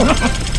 よ